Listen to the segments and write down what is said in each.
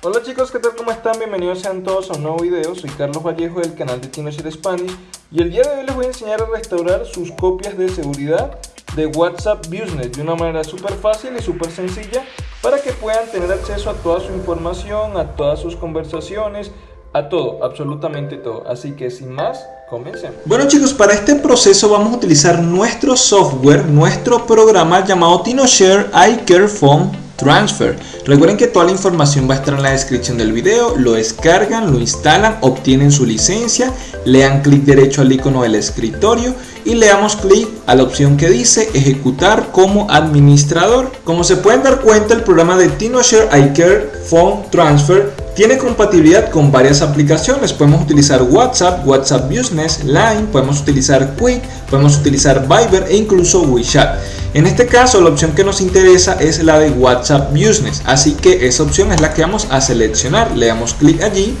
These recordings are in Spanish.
Hola chicos, ¿qué tal? ¿Cómo están? Bienvenidos sean todos a un nuevo video. Soy Carlos Vallejo del canal de TinoShare Spanish y el día de hoy les voy a enseñar a restaurar sus copias de seguridad de WhatsApp Business de una manera súper fácil y súper sencilla para que puedan tener acceso a toda su información, a todas sus conversaciones, a todo, absolutamente todo. Así que sin más, comencemos. Bueno chicos, para este proceso vamos a utilizar nuestro software, nuestro programa llamado TinoShare iCare Phone Transfer. Recuerden que toda la información va a estar en la descripción del video, lo descargan, lo instalan, obtienen su licencia, le dan clic derecho al icono del escritorio y le damos clic a la opción que dice ejecutar como administrador. Como se pueden dar cuenta el programa de TinoShare iCare Phone Transfer tiene compatibilidad con varias aplicaciones. Podemos utilizar WhatsApp, WhatsApp Business, Line, podemos utilizar Quick, podemos utilizar Viber e incluso WeChat. En este caso la opción que nos interesa es la de WhatsApp Business, así que esa opción es la que vamos a seleccionar. Le damos clic allí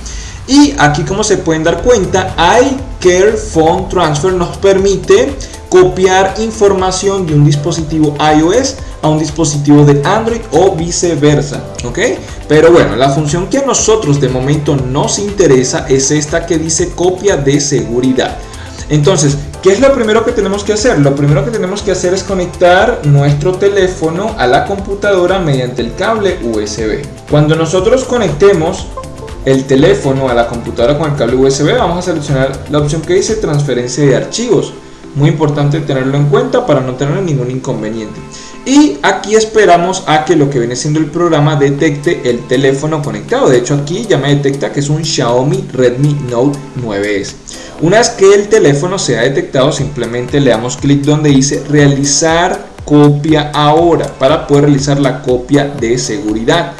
y aquí como se pueden dar cuenta, iCare Phone Transfer nos permite copiar información de un dispositivo iOS a un dispositivo de Android o viceversa, ¿ok? Pero bueno, la función que a nosotros de momento nos interesa es esta que dice copia de seguridad. Entonces, ¿qué es lo primero que tenemos que hacer? Lo primero que tenemos que hacer es conectar nuestro teléfono a la computadora mediante el cable USB. Cuando nosotros conectemos el teléfono a la computadora con el cable USB, vamos a seleccionar la opción que dice transferencia de archivos. Muy importante tenerlo en cuenta para no tener ningún inconveniente. Y aquí esperamos a que lo que viene siendo el programa detecte el teléfono conectado. De hecho aquí ya me detecta que es un Xiaomi Redmi Note 9S. Una vez que el teléfono sea detectado simplemente le damos clic donde dice realizar copia ahora para poder realizar la copia de seguridad.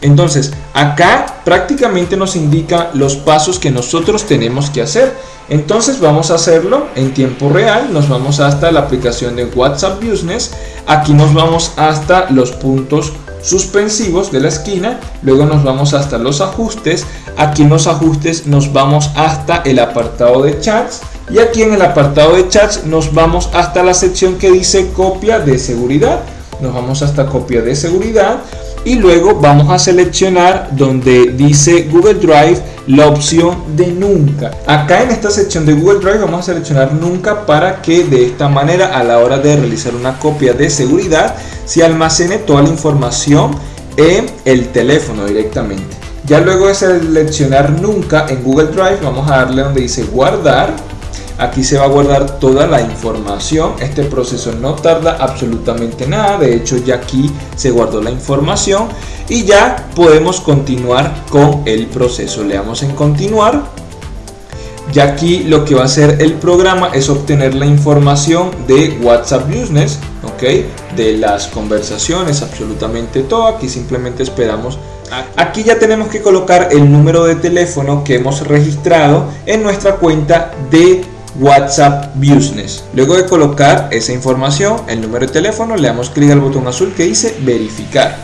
Entonces, acá prácticamente nos indica los pasos que nosotros tenemos que hacer. Entonces vamos a hacerlo en tiempo real, nos vamos hasta la aplicación de WhatsApp Business, aquí nos vamos hasta los puntos suspensivos de la esquina, luego nos vamos hasta los ajustes, aquí en los ajustes nos vamos hasta el apartado de chats y aquí en el apartado de chats nos vamos hasta la sección que dice copia de seguridad, nos vamos hasta copia de seguridad, y luego vamos a seleccionar donde dice Google Drive la opción de nunca. Acá en esta sección de Google Drive vamos a seleccionar nunca para que de esta manera a la hora de realizar una copia de seguridad se almacene toda la información en el teléfono directamente. Ya luego de seleccionar nunca en Google Drive vamos a darle donde dice guardar Aquí se va a guardar toda la información. Este proceso no tarda absolutamente nada. De hecho, ya aquí se guardó la información. Y ya podemos continuar con el proceso. Le damos en continuar. Ya aquí lo que va a hacer el programa es obtener la información de WhatsApp Business. ¿ok? De las conversaciones, absolutamente todo. Aquí simplemente esperamos Aquí ya tenemos que colocar el número de teléfono que hemos registrado en nuestra cuenta de WhatsApp Business. Luego de colocar esa información, el número de teléfono, le damos clic al botón azul que dice verificar.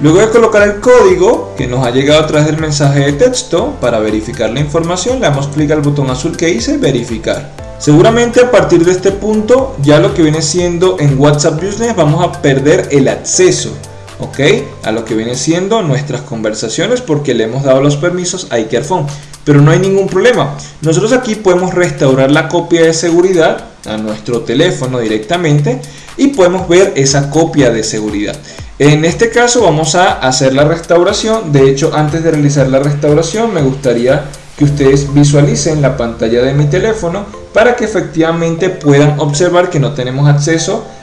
Luego de colocar el código que nos ha llegado a través del mensaje de texto para verificar la información, le damos clic al botón azul que dice verificar. Seguramente a partir de este punto ya lo que viene siendo en WhatsApp Business vamos a perder el acceso ¿ok? A lo que viene siendo nuestras conversaciones porque le hemos dado los permisos a iCareFone. Pero no hay ningún problema. Nosotros aquí podemos restaurar la copia de seguridad a nuestro teléfono directamente y podemos ver esa copia de seguridad. En este caso vamos a hacer la restauración. De hecho, antes de realizar la restauración me gustaría que ustedes visualicen la pantalla de mi teléfono para que efectivamente puedan observar que no tenemos acceso a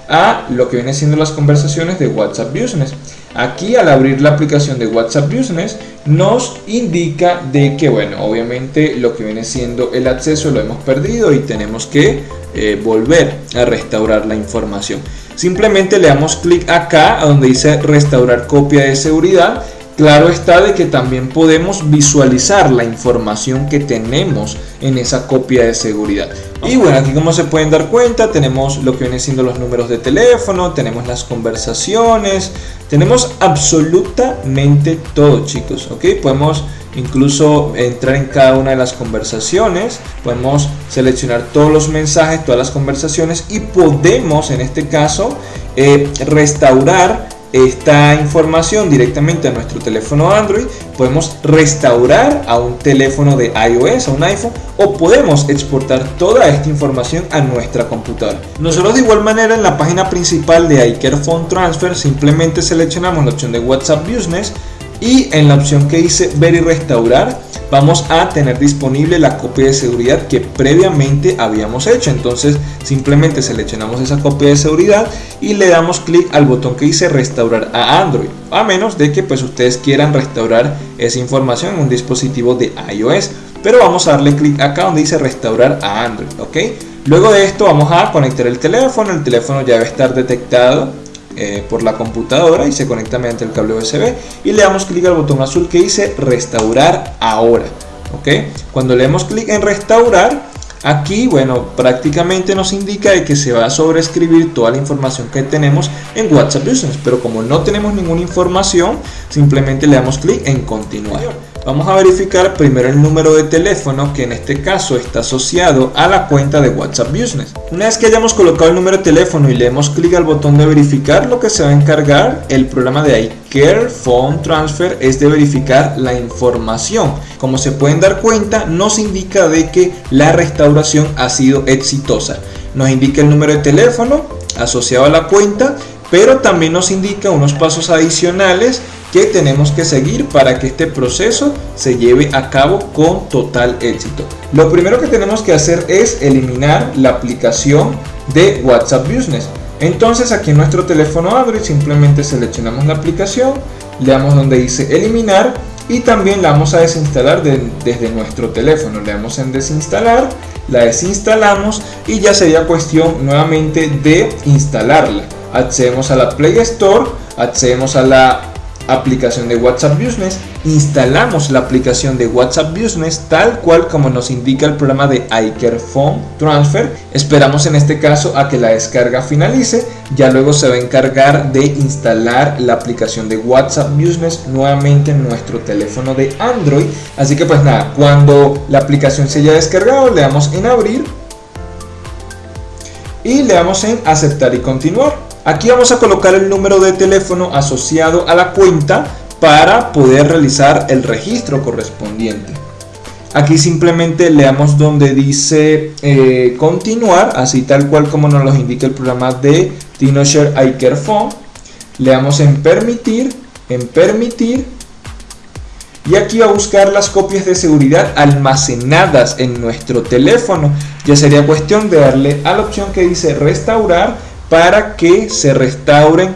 lo que viene siendo las conversaciones de WhatsApp Business. Aquí al abrir la aplicación de WhatsApp Business nos indica de que bueno, obviamente lo que viene siendo el acceso lo hemos perdido y tenemos que eh, volver a restaurar la información. Simplemente le damos clic acá a donde dice restaurar copia de seguridad Claro está de que también podemos visualizar la información que tenemos en esa copia de seguridad. Y bueno, aquí como se pueden dar cuenta, tenemos lo que viene siendo los números de teléfono, tenemos las conversaciones, tenemos absolutamente todo chicos, ¿ok? Podemos incluso entrar en cada una de las conversaciones, podemos seleccionar todos los mensajes, todas las conversaciones y podemos en este caso eh, restaurar esta información directamente a nuestro teléfono Android, podemos restaurar a un teléfono de iOS, a un iPhone, o podemos exportar toda esta información a nuestra computadora. Nosotros de igual manera en la página principal de iCare Phone Transfer simplemente seleccionamos la opción de WhatsApp Business y en la opción que dice ver y restaurar vamos a tener disponible la copia de seguridad que previamente habíamos hecho. Entonces simplemente seleccionamos esa copia de seguridad y le damos clic al botón que dice restaurar a Android. A menos de que pues ustedes quieran restaurar esa información en un dispositivo de iOS. Pero vamos a darle clic acá donde dice restaurar a Android ok luego de esto vamos a conectar el teléfono. El teléfono ya debe estar detectado eh, por la computadora y se conecta mediante el cable USB y le damos clic al botón azul que dice restaurar ahora ok cuando le damos clic en restaurar aquí bueno prácticamente nos indica de que se va a sobreescribir toda la información que tenemos en WhatsApp Business pero como no tenemos ninguna información simplemente le damos clic en continuar Vamos a verificar primero el número de teléfono que en este caso está asociado a la cuenta de WhatsApp Business. Una vez que hayamos colocado el número de teléfono y le demos clic al botón de verificar, lo que se va a encargar el programa de iCare Phone Transfer es de verificar la información. Como se pueden dar cuenta, nos indica de que la restauración ha sido exitosa. Nos indica el número de teléfono asociado a la cuenta, pero también nos indica unos pasos adicionales que tenemos que seguir para que este proceso se lleve a cabo con total éxito. Lo primero que tenemos que hacer es eliminar la aplicación de WhatsApp Business. Entonces aquí en nuestro teléfono Android simplemente seleccionamos la aplicación, le damos donde dice eliminar y también la vamos a desinstalar desde nuestro teléfono. Le damos en desinstalar, la desinstalamos y ya sería cuestión nuevamente de instalarla. Accedemos a la Play Store, accedemos a la aplicación de WhatsApp Business, instalamos la aplicación de WhatsApp Business tal cual como nos indica el programa de iCare Phone Transfer. Esperamos en este caso a que la descarga finalice, ya luego se va a encargar de instalar la aplicación de WhatsApp Business nuevamente en nuestro teléfono de Android. Así que pues nada, cuando la aplicación se haya descargado le damos en abrir y le damos en aceptar y continuar. Aquí vamos a colocar el número de teléfono asociado a la cuenta para poder realizar el registro correspondiente. Aquí simplemente le damos donde dice eh, continuar, así tal cual como nos lo indica el programa de TinoShare iCare Phone. Le damos en permitir, en permitir. Y aquí va a buscar las copias de seguridad almacenadas en nuestro teléfono. Ya sería cuestión de darle a la opción que dice restaurar para que se restauren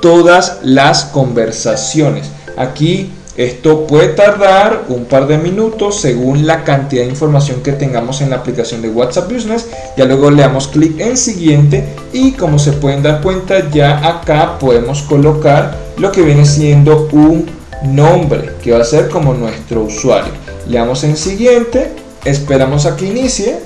todas las conversaciones. Aquí esto puede tardar un par de minutos según la cantidad de información que tengamos en la aplicación de WhatsApp Business. Ya luego le damos clic en siguiente y como se pueden dar cuenta ya acá podemos colocar lo que viene siendo un nombre que va a ser como nuestro usuario. Le damos en siguiente, esperamos a que inicie,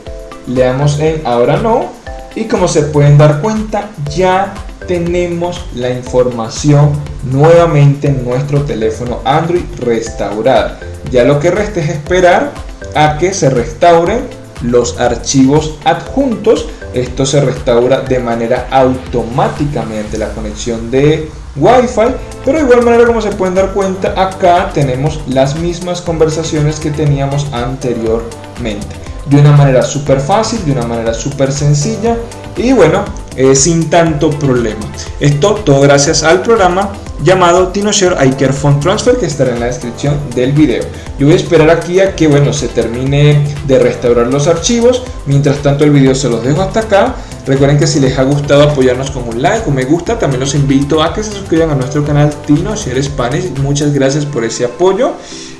le damos en ahora no y como se pueden dar cuenta ya tenemos la información nuevamente en nuestro teléfono Android restaurada. Ya lo que resta es esperar a que se restauren los archivos adjuntos. Esto se restaura de manera automática mediante la conexión de Wi-Fi. Pero de igual manera como se pueden dar cuenta acá tenemos las mismas conversaciones que teníamos anteriormente de una manera súper fácil, de una manera súper sencilla y bueno, eh, sin tanto problema. Esto todo gracias al programa llamado TinoShare iCare Transfer que estará en la descripción del video. Yo voy a esperar aquí a que bueno se termine de restaurar los archivos. Mientras tanto el video se los dejo hasta acá. Recuerden que si les ha gustado apoyarnos con un like o me gusta, también los invito a que se suscriban a nuestro canal TinoShare Spanish. Muchas gracias por ese apoyo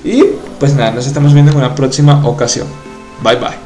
y pues nada, nos estamos viendo en una próxima ocasión. Bye bye.